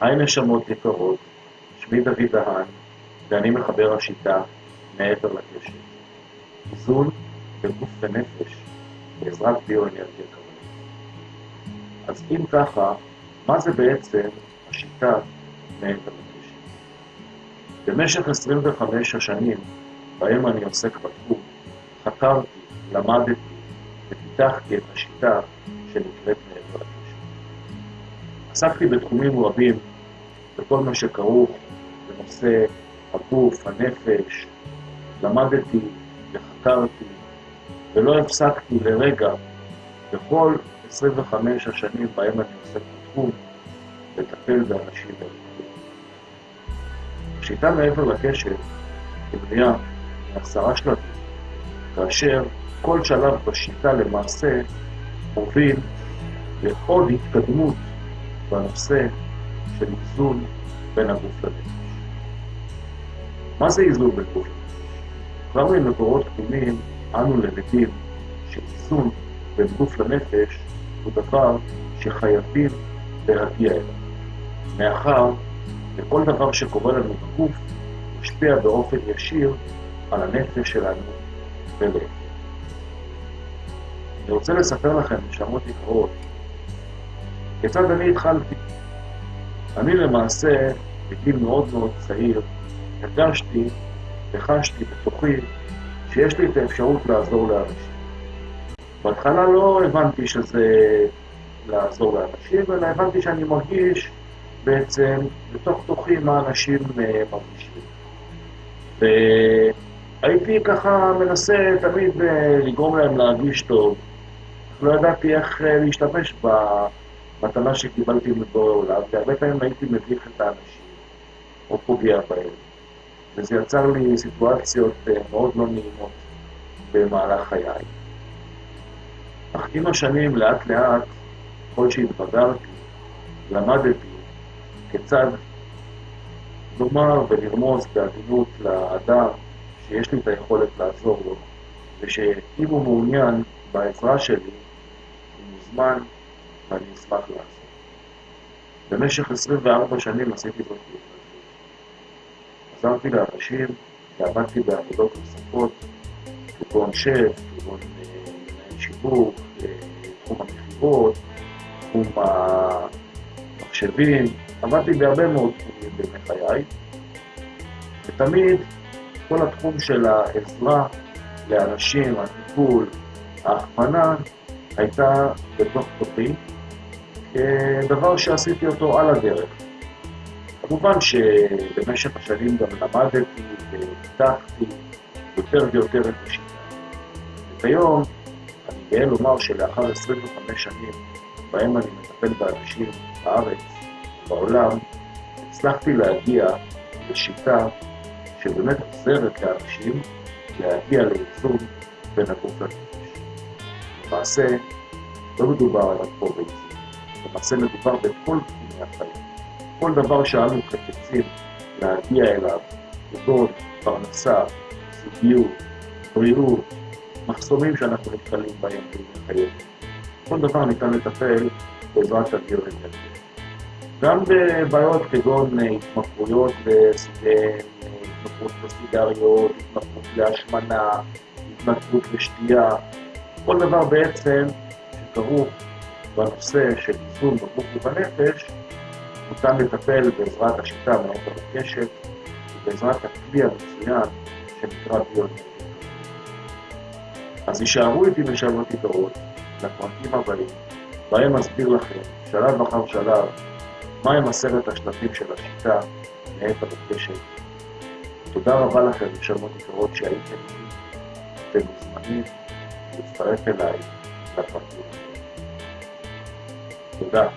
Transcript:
היי נשמות יקרות, שמי דוד דהן, ואני מחבר השיטה מעבר לקשת. איזון בגוף ונפש בעזרת ביואנרגיה קבלית. אז אם ככה, מה זה בעצם השיטה מעבר לקשת? במשך 25 השנים בהם אני עוסק בתחום, חקרתי, למדתי ופיתחתי את השיטה שנקראת מעבר לקשת. עסקתי בתחומים רבים בכל מה שכרוך בנושא הגוף, הנפש, למדתי וחקרתי ולא הפסקתי לרגע בכל 25 השנים בהם אני עוסק בתחום לטפל באנשים ולטפל. השיטה מעבר לקשת היא בנייה מעשרה שלבים, כאשר כל שלב בשיטה למעשה מוביל לעוד התקדמות בנושא של איזון בין הגוף לנפש. מה זה איזון בין גוף לנפש? כבר ממקורות קדומים אנו למדים שאיזון בין גוף לנפש הוא דבר שחייבים להגיע אליו, מאחר וכל דבר שקורה לנו בגוף משפיע באופן ישיר על הנפש שלנו ולהפך. אני רוצה לספר לכם, נשמות יקרות, כיצד אני התחלתי. אני למעשה, בגיל מאוד מאוד צעיר, הרגשתי וחשתי בתוכי שיש לי את האפשרות לעזור לאנשים. בהתחלה לא הבנתי שזה לעזור לאנשים, אלא הבנתי שאני מרגיש בעצם בתוך תוכי מה אנשים אה, מרגישים. והייתי ככה מנסה תמיד אה, לגרום להם להרגיש טוב. לא ידעתי איך אה, להשתמש במתנה שקיבלתי מבורא עולם, והרבה פעמים הייתי מביך את האנשים, או פוגע בהם. וזה יצר לי סיטואציות מאוד לא נעימות במהלך חיי. אך עם השנים, לאט לאט, ככל שהתבגרתי, למדתי כיצד לומר ולרמוז בעדינות לאדם שיש לי את היכולת לעזור לו, ושאם הוא מעוניין בעזרה שלי, הוא מוזמן ואני אשמח לעזור. במשך 24 שנים עשיתי זאת בהתנדבות. עזרתי לאנשים ועבדתי בעבודות נוספות, כגון שף, כגון מנהל שיווק, תחום המכירות, תחום המחשבים, עבדתי בהרבה מאוד תחומים בימי חיי, ותמיד כל התחום של העזרה לאנשים, הטיפול, ההכוונה, הייתה בתוך תוכי, כדבר שעשיתי אותו על הדרך. כמובן שבמשך השנים גם למדתי ופיתחתי יותר ויותר את השיטה. וכיום אני גאה לומר שלאחר 25 שנים בהם אני מטפל באנשים בארץ, בעולם, הצלחתי להגיע לשיטה שבאמת עוזרת לאנשים להגיע לאיזון בין הגוף לנפש. למעשה, לא מדובר על הכל באיזון, למעשה מדובר בכל תחומי החיים. כל דבר שאנו חפצים להגיע אליו, כגון פרנסה, זוגיות, בריאות, מחסומים שאנחנו נתקלים בהם בחיינו. כל דבר ניתן לטפל בעזרת הביואנרגיה. גם בבעיות כגון התמכרויות לסיגריות, התמכרות להשמנה, התמכרות לשתייה, כל דבר בעצם שכרוך בנושא של איזון בגוף ובנפש, ניתן לטפל בעזרת השיטה מעבר לקשת ובעזרת הכלי המצוין שנקרא ביונטי. אז יישארו איתי נשמות יתרות לפרקים הבאים, בהם אסביר לכם, שלב אחר שלב, מהם עשרת השלבים של השיטה מעבר לקשת. תודה רבה לכם, נשמות יקרות שהייתם איתי. אתם מוזמנים להצטרף אליי לפרקים. תודה.